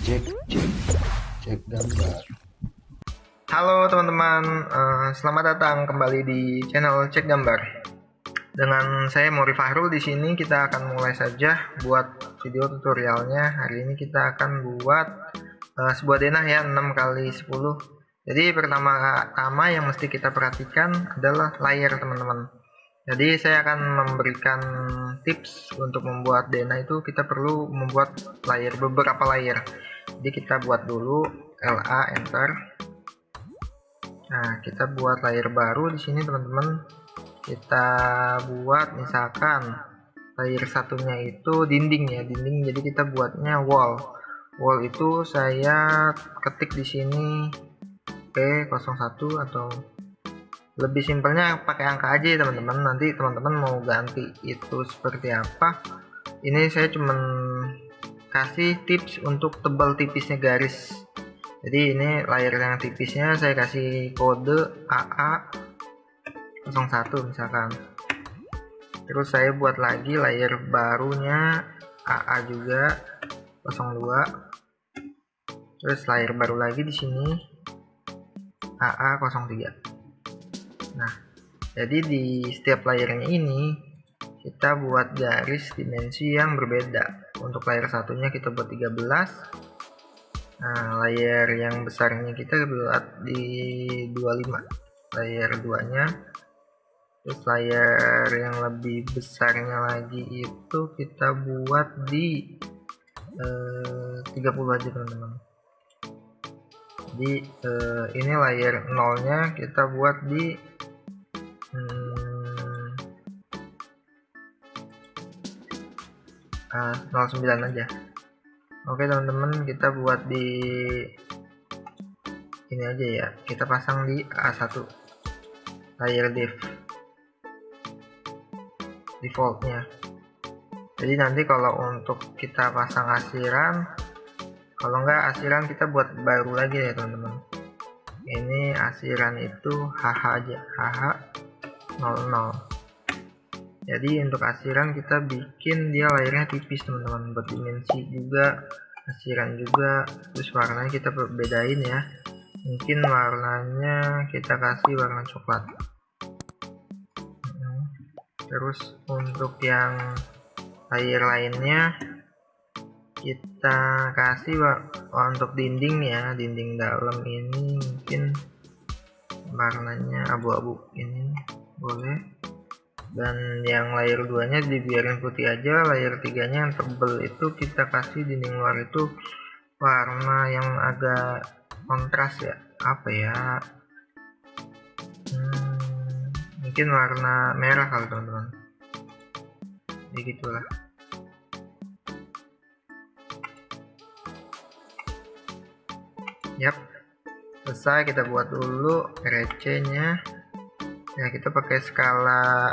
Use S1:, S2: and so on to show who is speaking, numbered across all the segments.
S1: cek cek cek gambar
S2: Halo teman-teman, uh, selamat datang kembali di channel Cek Gambar. Dengan saya Mori Fahrul di sini kita akan mulai saja buat video tutorialnya. Hari ini kita akan buat uh, sebuah denah ya 6 kali 10. Jadi pertama-tama yang mesti kita perhatikan adalah layar teman-teman. Jadi saya akan memberikan tips untuk membuat denah itu kita perlu membuat layer beberapa layer. Jadi kita buat dulu LA enter. Nah, kita buat layer baru di sini teman-teman. Kita buat misalkan layer satunya itu dinding ya, dinding. Jadi kita buatnya wall. Wall itu saya ketik di sini P01 atau lebih simpelnya pakai angka aja ya teman-teman nanti teman-teman mau ganti itu seperti apa ini saya cuman kasih tips untuk tebal tipisnya garis. Jadi ini layar yang tipisnya saya kasih kode AA 01 misalkan. Terus saya buat lagi layar barunya AA juga 02 terus layar baru lagi di sini AA 03 Nah, jadi di setiap layernya ini kita buat garis dimensi yang berbeda. Untuk layar satunya kita buat 13. Nah, layar yang besarnya kita buat di 25. Layar 2-nya. Terus layar yang lebih besarnya lagi itu kita buat di eh, 30 aja teman-teman. Jadi eh, ini layar nolnya kita buat di uh, 09 aja. Oke teman-teman kita buat di ini aja ya. Kita pasang di A1 layer div. Defaultnya. Jadi nanti kalau untuk kita pasang asiran kalau enggak asiran kita buat baru lagi ya teman-teman. Ini asiran itu HH aja. HH 00 jadi untuk asiran kita bikin dia layarnya tipis teman-teman. Buat dimensi juga asiran juga. Terus warnanya kita bedain ya. Mungkin warnanya kita kasih warna coklat. Terus untuk yang layer lainnya kita kasih untuk dinding ya. Dinding dalam ini mungkin warnanya abu-abu. Ini boleh dan yang layer 2 nya dibiarin putih aja layer 3 nya yang tebel itu kita kasih dinding luar itu warna yang agak kontras ya. Apa ya? Hmm, mungkin warna merah kali teman-teman. Ya yap selesai kita buat dulu recehnya ya kita pakai skala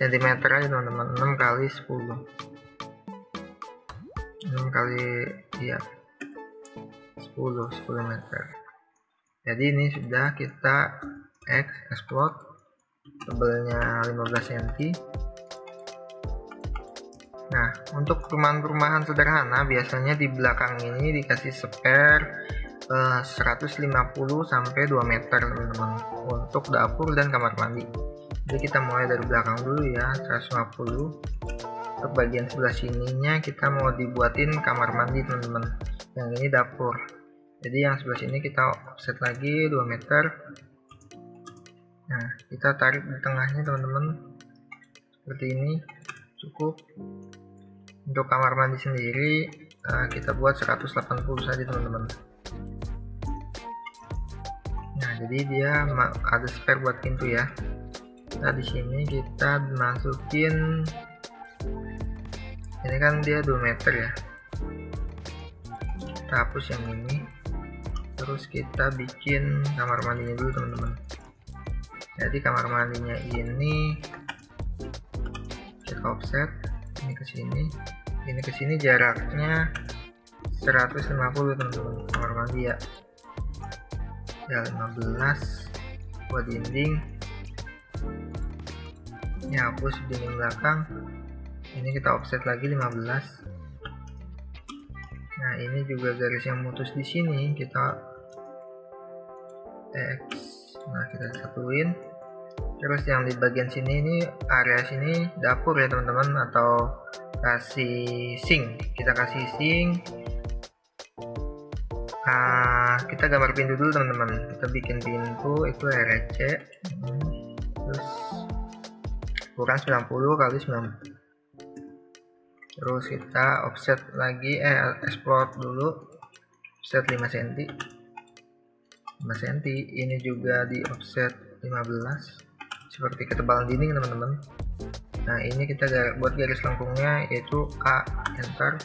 S2: cm aja teman-teman. 6 kali 10 6 kali ya 10 10 meter. Jadi ini sudah kita X explode. Tebelnya 15 cm nah untuk perumahan-perumahan sederhana biasanya di belakang ini dikasih spare 150 sampai 2 meter teman-teman. Untuk dapur dan kamar mandi jadi kita mulai dari belakang dulu ya 150 untuk bagian sebelah sininya kita mau dibuatin kamar mandi teman-teman. Yang ini dapur. Jadi yang sebelah sini kita offset lagi 2 meter. Nah kita tarik di tengahnya teman-teman. Seperti ini cukup. Untuk kamar mandi sendiri uh, kita buat 180 saja teman-teman. Nah jadi dia ada spare buat pintu ya nah di sini kita masukin ini kan dia 2 meter ya. Kita hapus yang ini. Terus kita bikin kamar mandinya dulu teman-teman. Jadi kamar mandinya ini kita offset ini ke sini. Ini ke sini jaraknya 150 teman-teman kamar mandi ya. Ya 15 buat dinding ini hapus dinding belakang. Ini kita offset lagi 15 nah ini juga garis yang mutus di sini. Kita X. Nah kita satuin. Terus yang di bagian sini ini area sini dapur ya teman-teman atau kasih sink. Kita kasih sink. Nah kita gambar pintu dulu teman-teman. Kita bikin pintu itu RC terus kurang 90 kali 90 terus kita offset lagi eh export dulu. Offset 5 cm 5 cm ini juga di offset 15 seperti ketebalan dinding teman-teman. Nah ini kita buat garis lengkungnya yaitu A enter.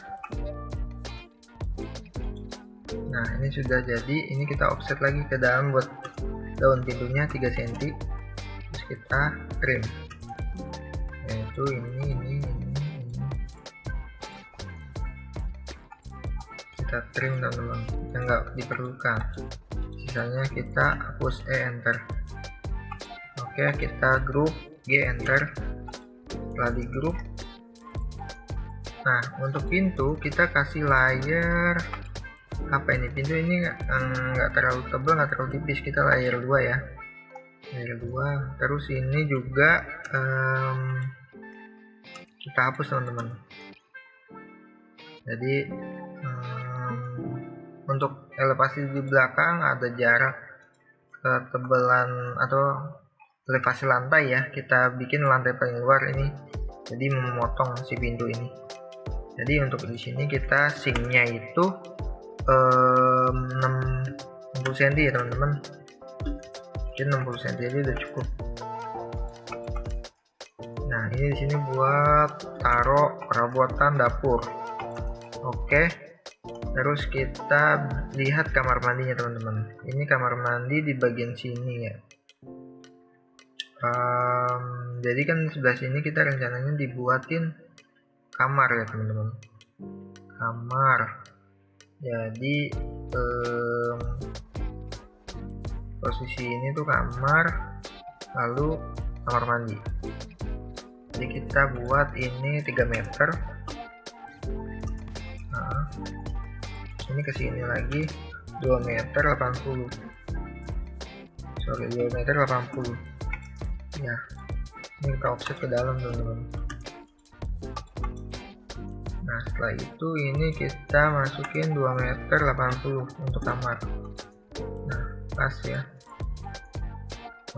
S2: Nah ini sudah jadi. Ini kita offset lagi ke dalam buat daun pintunya 3 cm terus kita trim yaitu ini ini ini ini kita trim teman-teman yang nggak diperlukan sisanya kita hapus E enter Oke, kita grup G enter. Setelah di grup. Nah, untuk pintu kita kasih layer apa ini? Pintu ini nggak terlalu tebal, nggak terlalu tipis. Kita layer 2 ya. Layer 2. Terus ini juga um, kita hapus teman-teman. Jadi um, untuk elevasi di belakang ada jarak ketebalan atau elevasi lantai ya kita bikin lantai paling luar ini jadi memotong si pintu ini jadi untuk di sini kita sinknya itu um, 60 cm ya teman-teman mungkin 60 cm aja udah cukup nah ini di sini buat taruh perabotan dapur. Oke terus kita lihat kamar mandinya teman-teman. Ini kamar mandi di bagian sini ya. Um, jadi kan sebelah sini kita rencananya dibuatin kamar ya teman-teman. Kamar. Jadi um, posisi ini tuh kamar lalu kamar mandi. Jadi kita buat ini 3 meter. Nah, ini ke sini lagi 2 meter 80 sorry 2 meter 80 ya ini kita offset ke dalam teman-teman. Nah setelah itu ini kita masukin 2 meter 80 untuk kamar. Nah pas ya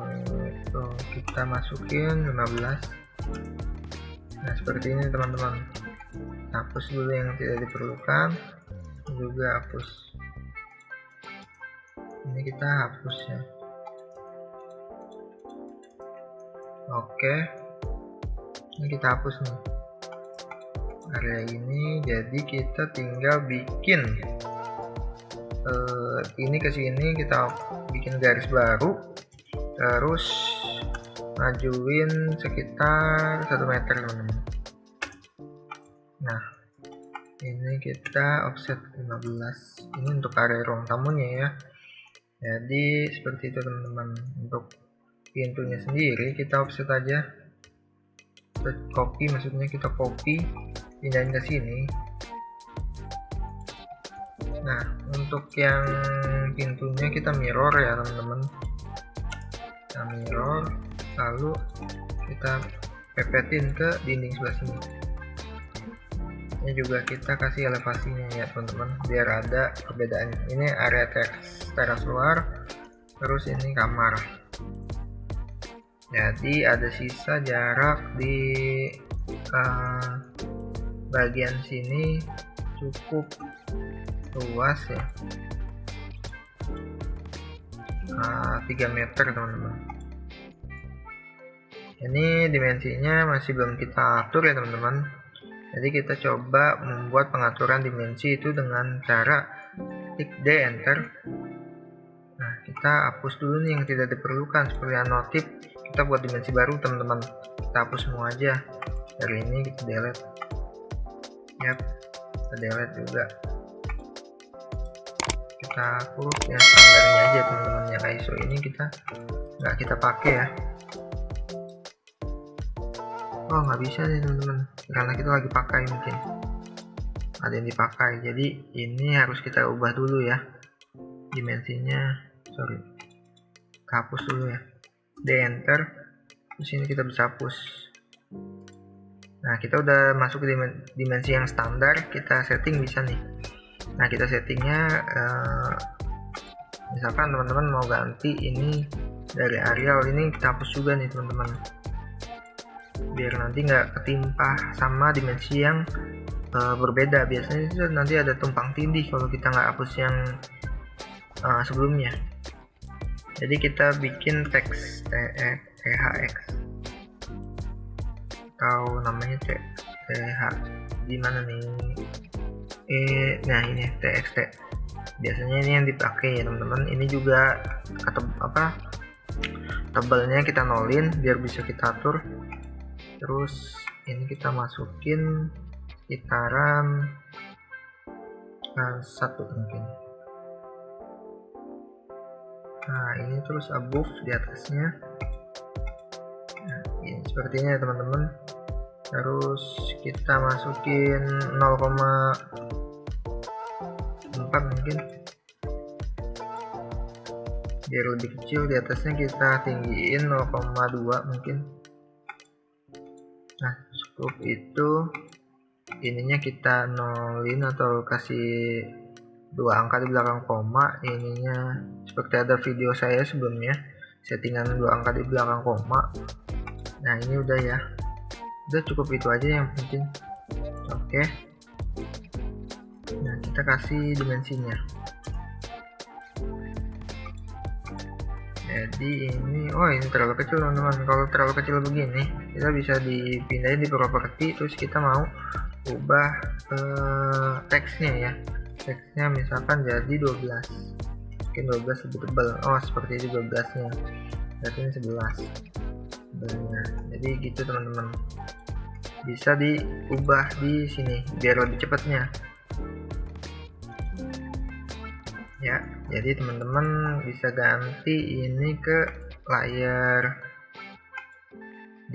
S2: itu kita masukin 15 nah seperti ini teman-teman. Hapus dulu yang tidak diperlukan. Juga hapus. Ini kita hapus ya. Oke. Ini kita hapus nih. Area ini jadi kita tinggal bikin. Uh, ini ke sini kita bikin garis baru terus majuin sekitar satu meter teman-teman. Nah ini kita offset 15 ini untuk area ruang tamunya ya. Jadi seperti itu teman-teman. Untuk pintunya sendiri kita offset aja. Copy maksudnya kita copy pindahin ke sini. Nah untuk yang pintunya kita mirror ya teman-teman kita mirror lalu kita pepetin ke dinding sebelah sini. Ini juga kita kasih elevasinya ya teman-teman biar ada perbedaan ini area teras luar terus ini kamar. Jadi ada sisa jarak di uh, bagian sini cukup luas ya uh, eh, 3 meter teman-teman. Ini dimensinya masih belum kita atur ya teman-teman. Jadi kita coba membuat pengaturan dimensi itu dengan cara klik D enter. Nah kita hapus dulu nih yang tidak diperlukan. Seperti anotif kita buat dimensi baru teman-teman. Kita hapus semua aja. Dari ini kita delete. Yap kita delete juga kita hapus ya standarnya aja teman-teman. Yang ISO ini kita nggak kita pakai ya. Oh nggak bisa nih teman-teman. Karena kita lagi pakai mungkin. Ada yang dipakai. Jadi ini harus kita ubah dulu ya. Dimensinya sorry. Hapus dulu ya. Di enter terus ini kita bisa hapus. Nah kita udah masuk ke dimensi yang standar. Kita setting bisa nih nah kita settingnya uh, misalkan teman-teman mau ganti ini dari areal ini kita hapus juga nih teman-teman. Biar nanti nggak ketimpa sama dimensi yang uh, berbeda. Biasanya itu nanti ada tumpang tindih kalau kita nggak hapus yang uh, sebelumnya. Jadi kita bikin teks THX atau namanya TH di mana nih eh nah ini TXT biasanya ini yang dipakai ya teman-teman. Ini juga atau apa tebalnya kita nolin biar bisa kita atur. Terus ini kita masukin sekitaran uh, satu mungkin. Nah ini terus above di atasnya. Nah, ini sepertinya ya teman-teman terus kita masukin 0,4 mungkin. Biar lebih kecil di atasnya kita tinggiin 0,2 mungkin. Nah cukup itu. Ininya kita nolin atau kasih dua angka di belakang koma. Ininya seperti ada video saya sebelumnya settingan dua angka di belakang koma. Nah ini udah ya udah cukup itu aja yang penting. Oke. Nah kita kasih dimensinya. Jadi ini oh ini terlalu kecil teman-teman. Kalau terlalu kecil begini kita bisa dipindahin di properti terus kita mau ubah eh, teksnya ya. Teksnya misalkan jadi 12 mungkin 12 lebih tebal. Oh seperti itu 12 nya berarti ini 11 Benar. jadi gitu teman-teman. Bisa diubah di sini biar lebih cepatnya. Ya jadi teman-teman bisa ganti ini ke layar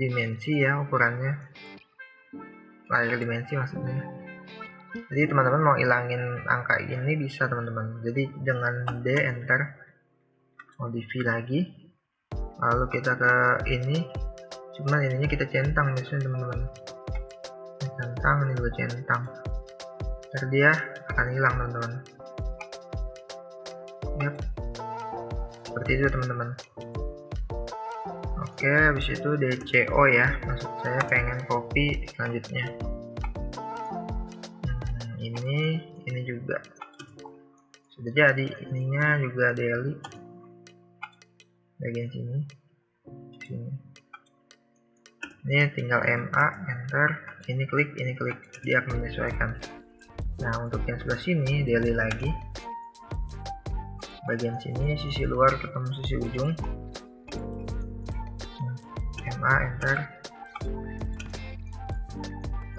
S2: dimensi ya ukurannya. Layar dimensi maksudnya. Jadi teman-teman mau ilangin angka ini bisa teman-teman. Jadi dengan D enter. Modify lagi lalu kita ke ini. Cuman ininya kita centang misalnya teman-teman. Centang ini juga centang. Ntar dia akan hilang teman-teman. Yep. seperti itu teman-teman. Oke habis itu DCO ya. Maksud saya pengen copy selanjutnya. Ini ini juga. Sudah jadi ininya juga daily bagian sini. Sini ini tinggal MA enter. Ini klik ini klik. Dia akan menyesuaikan. Nah untuk yang sebelah sini daily lagi. Bagian sini sisi luar ketemu sisi ujung. MA enter.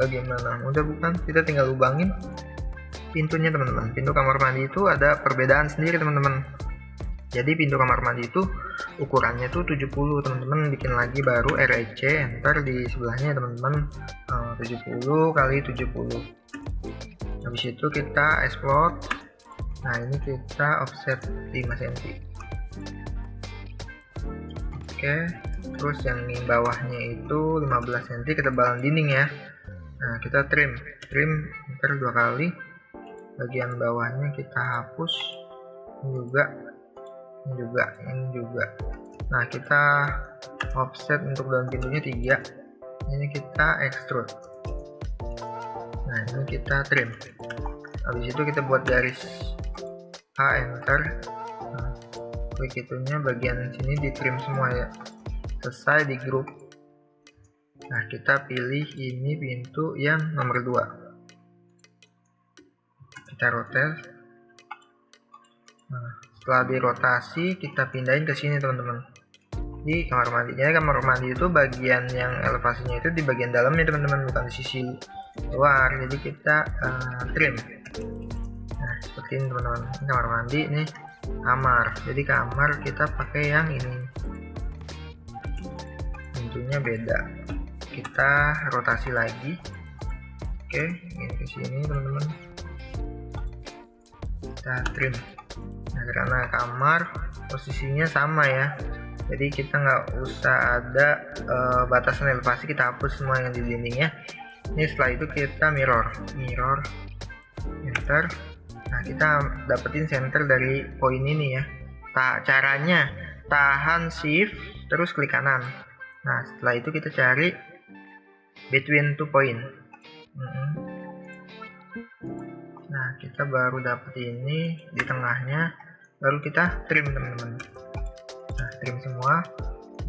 S2: Bagaimana mudah bukan. Kita tinggal lubangin pintunya teman-teman. Pintu kamar mandi itu ada perbedaan sendiri teman-teman. Jadi pintu kamar mandi itu ukurannya tuh 70 teman-teman. Bikin lagi baru REC enter di sebelahnya teman-teman. Eh, 70 kali 70 habis itu kita explode nah ini kita offset 5 cm oke terus yang di bawahnya itu 15 cm ketebalan dinding ya. Nah kita trim. Trim enter dua kali. Bagian bawahnya kita hapus. Juga ini juga ini juga. Nah kita offset untuk dalam pintunya tiga. Ini kita extrude. Nah ini kita trim. Habis itu kita buat garis A enter. Nah, klik itunya bagian sini di trim semua ya. Selesai di grup nah kita pilih ini pintu yang nomor 2 kita rotate. Nah setelah dirotasi kita pindahin ke sini teman-teman. Di kamar mandi jadi kamar mandi itu bagian yang elevasinya itu di bagian dalamnya teman-teman bukan di sisi luar. Jadi kita uh, trim. Nah seperti ini teman-teman. Kamar mandi ini kamar. Jadi kamar kita pakai yang ini. Pintunya beda. Kita rotasi lagi. Oke ini ke sini teman-teman. Kita trim karena kamar posisinya sama ya. Jadi kita nggak usah ada uh, batasan elevasi kita hapus semua yang di dindingnya ini setelah itu kita mirror. Mirror enter. Nah kita dapetin center dari poin ini ya. Tak caranya tahan shift terus klik kanan. Nah setelah itu kita cari between two point. Nah kita baru dapet ini di tengahnya baru kita trim teman-teman. Nah trim semua.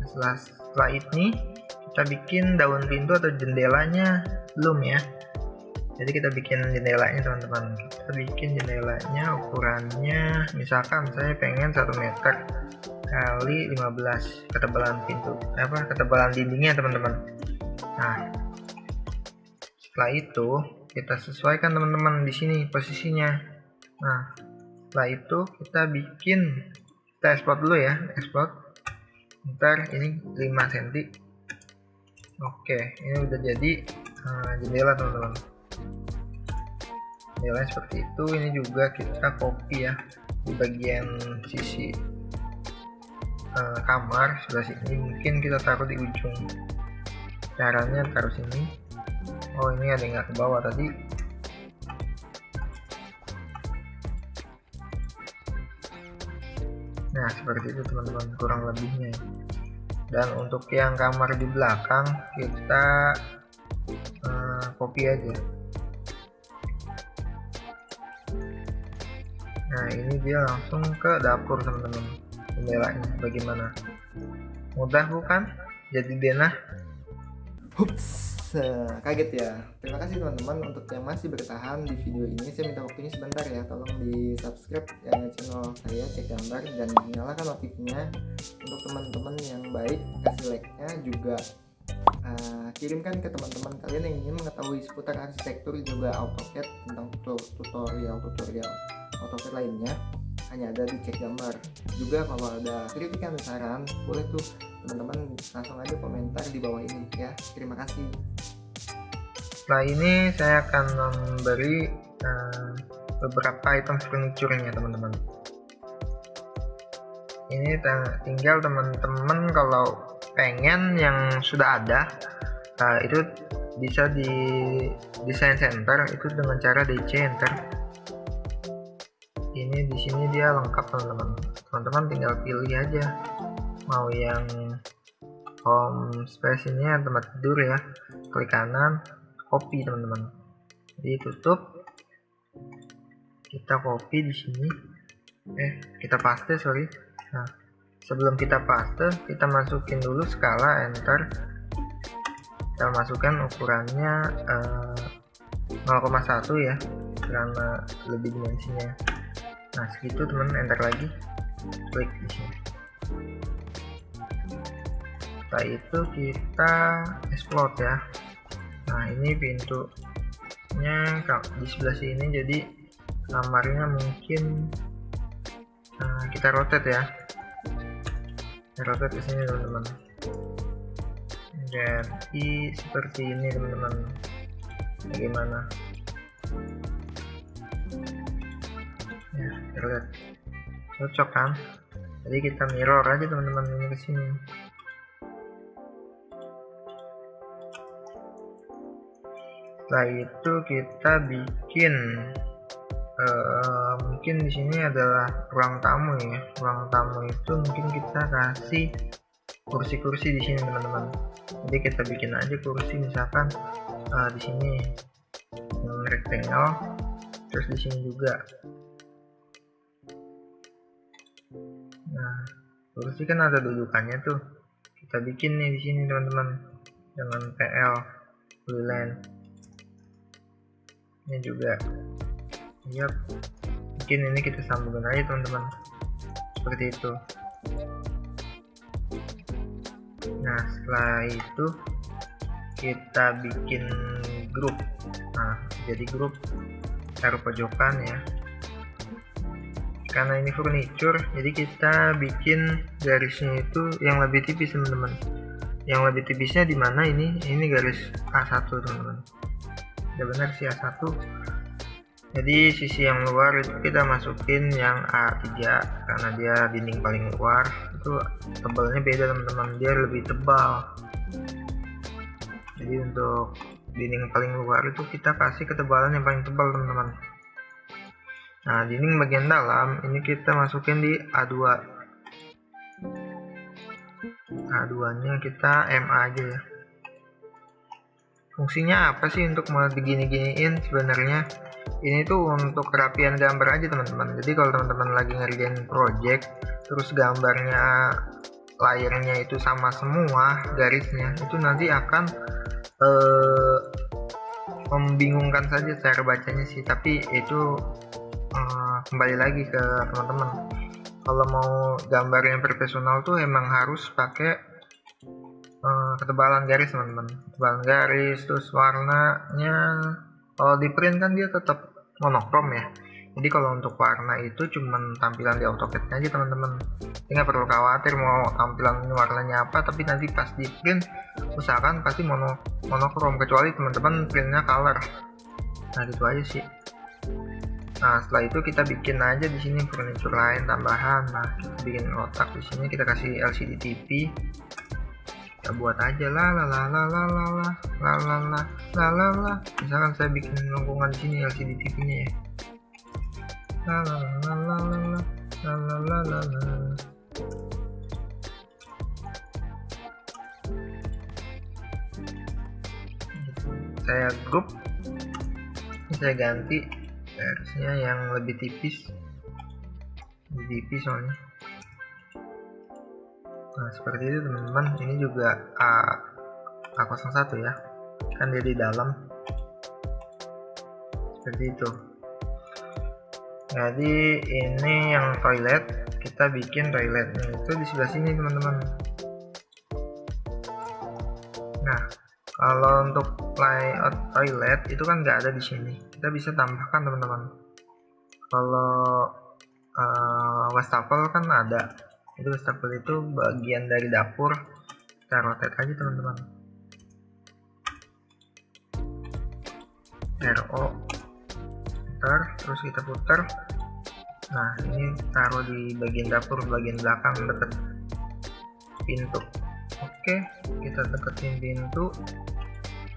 S2: Setelah setelah ini kita bikin daun pintu atau jendelanya belum ya. Jadi kita bikin jendelanya teman-teman. Kita bikin jendelanya ukurannya misalkan saya pengen 1 meter kali 15 ketebalan pintu apa ketebalan dindingnya teman-teman. Nah setelah itu kita sesuaikan teman-teman di sini posisinya. Nah setelah itu kita bikin kita export dulu ya export. Ntar ini 5 cm oke ini udah jadi uh, jendela teman-teman. Nilai seperti itu. Ini juga kita copy ya di bagian sisi uh, kamar. Sebelah sini mungkin kita taruh di ujung. Caranya taruh sini. Oh ini ada yang nggak ke bawah tadi nah seperti itu teman-teman kurang lebihnya. Dan untuk yang kamar di belakang kita uh, copy aja. Nah ini dia langsung ke dapur teman-teman jendelanya bagaimana? Mudah bukan? Jadi denah.
S3: Hups, kaget ya. Terima kasih teman-teman untuk yang masih bertahan di video ini. Saya minta waktunya sebentar ya. Tolong di subscribe ya, channel saya cek gambar dan nyalakan notifnya untuk teman-teman yang baik. Kasih like-nya juga uh, kirimkan ke teman-teman kalian yang ingin mengetahui seputar arsitektur juga AutoCAD tentang tutorial-tutorial AutoCAD lainnya hanya ada di cek gambar juga kalau ada kritikan saran boleh tuh teman-teman langsung aja komentar di bawah ini ya. Terima kasih.
S2: Setelah ini saya akan memberi uh, beberapa item furniture-nya teman-teman. Ini tinggal teman-teman kalau pengen yang sudah ada uh, itu bisa di desain center itu dengan cara DC enter. Ini di sini dia lengkap teman-teman. Teman-teman tinggal pilih aja mau yang home space ini tempat tidur ya. Klik kanan copy teman-teman. Jadi tutup. Kita copy di sini. Eh kita paste sorry. Nah sebelum kita paste kita masukin dulu skala enter. Kita masukkan ukurannya eh, 0,1 ya. Karena lebih dimensinya. Nah segitu teman. Enter lagi. Klik di sini setelah itu kita explode ya. Nah ini pintunya di sebelah sini jadi kamarnya mungkin nah, kita rotate ya. Kita rotate ke sini teman-teman. Jadi seperti ini teman-teman. Bagaimana? Ya terlihat cocok kan? Jadi kita mirror aja teman-teman ini ke sini setelah itu kita bikin uh, mungkin di sini adalah ruang tamu ya. Ruang tamu itu mungkin kita kasih kursi-kursi di sini teman-teman. Jadi kita bikin aja kursi misalkan uh, di sini rectangle terus di sini juga. Nah kursi kan ada dudukannya tuh. Kita bikin nih di sini teman-teman dengan PL Blueland ini juga. Yep mungkin ini kita sambungkan aja teman-teman. Seperti itu. Nah setelah itu kita bikin grup. Nah jadi grup taruh pojokan ya. Karena ini furniture jadi kita bikin garisnya itu yang lebih tipis teman-teman. Yang lebih tipisnya di mana ini? Ini garis A1 teman-teman ya benar sih A1 jadi sisi yang luar itu kita masukin yang A3 karena dia dinding paling luar. Itu tebalnya beda teman-teman. Dia lebih tebal. Jadi untuk dinding paling luar itu kita kasih ketebalan yang paling tebal teman-teman. Nah dinding bagian dalam ini kita masukin di A2 A2 nya kita MA aja ya fungsinya apa sih untuk mau digini-giniin? Sebenarnya ini tuh untuk kerapian gambar aja teman-teman. Jadi kalau teman-teman lagi ngerjain project terus gambarnya layarnya itu sama semua garisnya itu nanti akan eh, membingungkan saja cara bacanya sih. Tapi itu eh, kembali lagi ke teman-teman. Kalau mau gambar yang profesional tuh emang harus pakai uh, ketebalan garis teman-teman. Ketebalan garis terus warnanya kalau di print kan dia tetap monokrom ya. Jadi kalau untuk warna itu cuman tampilan di AutoCAD aja teman-teman. Nggak perlu khawatir mau tampilan warnanya apa tapi nanti pas di print usahakan pasti mono monokrom. Kecuali teman-teman printnya color. Nah gitu aja sih. Nah setelah itu kita bikin aja di sini furniture lain tambahan. Nah kita bikin kotak di sini kita kasih LCD TV kita buat aja lah la la la la la la la la la la la la misalkan saya bikin lengkungan di sini LCD TV nya ya la la la la la la la la la la saya grup saya ganti versinya yang lebih tipis lebih tipis soalnya nah seperti itu teman-teman. Ini juga A A01 ya. Kan dia di dalam. Seperti itu. Jadi ini yang toilet. Kita bikin toiletnya itu di sebelah sini teman-teman. Nah kalau untuk layout toilet itu kan nggak ada di sini. Kita bisa tambahkan teman-teman. Kalau uh, wastafel kan ada itu wastafel itu bagian dari dapur. Kita rotate aja teman-teman. RO putar terus kita putar. Nah ini taruh di bagian dapur bagian belakang deket pintu. Oke kita deketin pintu.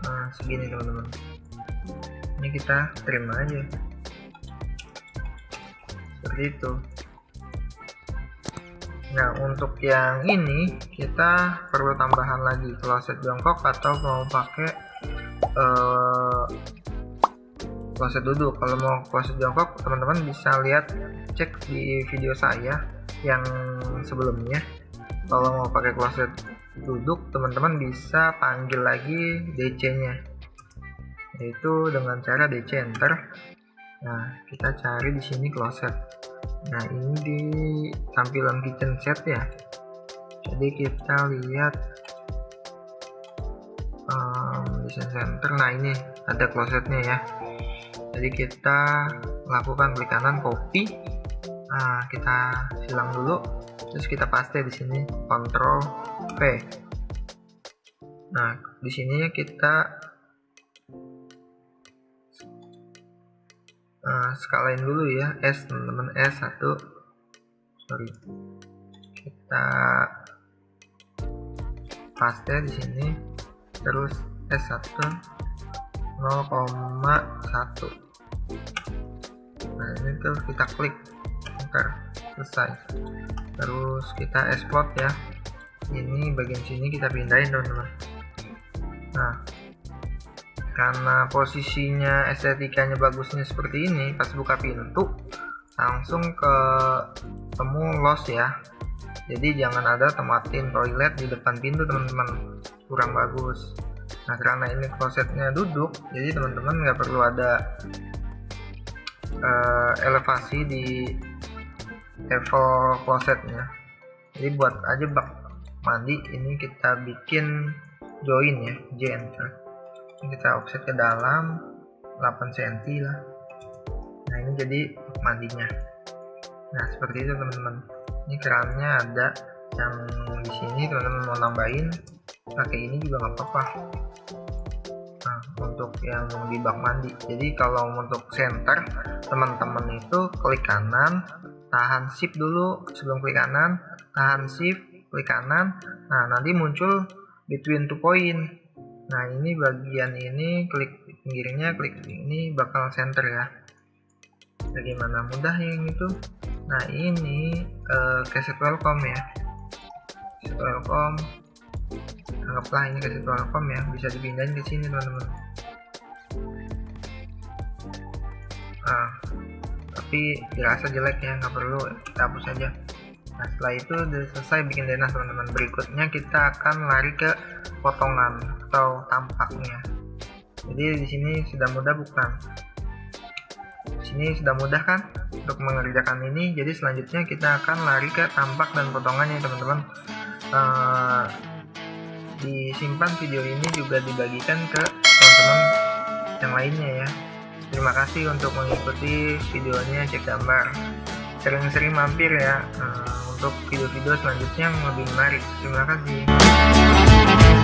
S2: Nah segini teman-teman. Ini kita trim aja. Seperti itu nah untuk yang ini kita perlu tambahan lagi kloset jongkok atau mau pakai uh, kloset duduk. Kalau mau kloset jongkok teman-teman bisa lihat cek di video saya yang sebelumnya. Kalau mau pakai kloset duduk teman-teman bisa panggil lagi DC nya yaitu dengan cara DC enter nah kita cari di sini closet nah ini di tampilan kitchen set ya. Jadi kita lihat um, design center. Nah ini ada closetnya ya. Jadi kita lakukan klik kanan copy. Nah kita silang dulu. Terus kita paste di sini Ctrl V nah di sini kita uh, skalain dulu ya S teman-teman. S1 sorry. Kita paste di sini. Terus S1 0,1 nah ini tuh kita klik. Enter selesai. Terus kita export ya. Ini bagian sini kita pindahin teman-teman. Nah karena posisinya estetikanya bagusnya seperti ini pas buka pintu langsung ke temu los ya. Jadi jangan ada tematin toilet di depan pintu teman-teman. Kurang bagus. Nah karena ini klosetnya duduk jadi teman-teman nggak perlu ada uh, elevasi di level klosetnya. Jadi buat aja bak. Mandi ini kita bikin join ya J enter ini kita offset ke dalam 8 cm lah. Nah ini jadi mandinya. Nah seperti itu teman-teman. Ini kerannya ada. Yang di sini teman-teman mau nambahin. Pakai ini juga nggak apa-apa. Nah untuk yang di bak mandi. Jadi kalau untuk center teman-teman itu klik kanan tahan shift dulu sebelum klik kanan tahan shift klik kanan. Nah nanti muncul between two point nah ini bagian ini klik pinggirnya klik ini bakal center ya. Bagaimana mudah yang itu nah ini uh, cassette welcome ya. Cassette welcome. Anggaplah ini cassette welcome ya bisa dipindahin ke sini teman-teman. Nah tapi dirasa jelek ya nggak perlu kita hapus saja nah setelah itu sudah selesai bikin denah teman-teman. Berikutnya kita akan lari ke potongan atau tampaknya. Jadi di sini sudah mudah bukan? Di sini sudah mudah kan? Untuk mengerjakan ini jadi selanjutnya kita akan lari ke tampak dan potongannya teman-teman. Uh, disimpan video ini juga dibagikan ke teman-teman yang lainnya ya. Terima kasih untuk mengikuti videonya cek gambar. Sering-sering mampir ya. Uh, untuk video-video selanjutnya yang lebih menarik. Terima kasih.